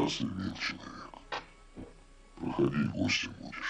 раз имел человек. Проходи, гостем будешь.